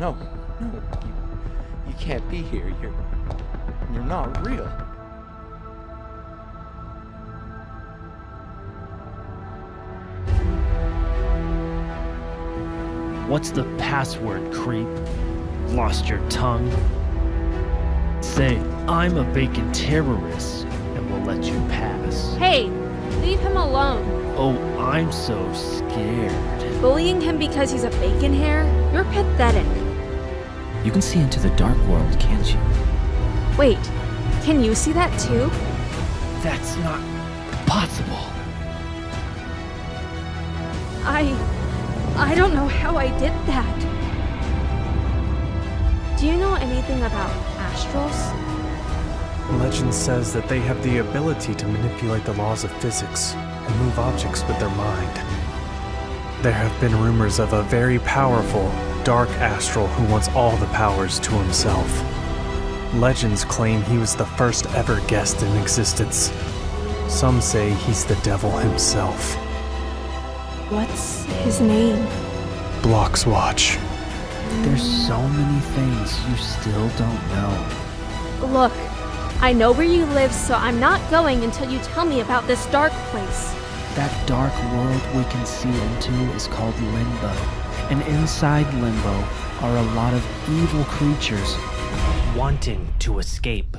No, no, you, you can't be here. You're, you're not real. What's the password, creep? Lost your tongue? Say, I'm a bacon terrorist, and we'll let you pass. Hey, leave him alone. Oh, I'm so scared. Bullying him because he's a bacon hair? You're pathetic. You can see into the dark world, can't you? Wait, can you see that too? That's not possible. I. I don't know how I did that. Do you know anything about astrals? Legend says that they have the ability to manipulate the laws of physics and move objects with their mind. There have been rumors of a very powerful, dark astral who wants all the powers to himself. Legends claim he was the first ever guest in existence. Some say he's the devil himself. What's his name? Blocks Watch. There's so many things you still don't know. Look, I know where you live, so I'm not going until you tell me about this dark place. That dark world we can see into is called Limbo. And inside Limbo are a lot of evil creatures Wanting to escape.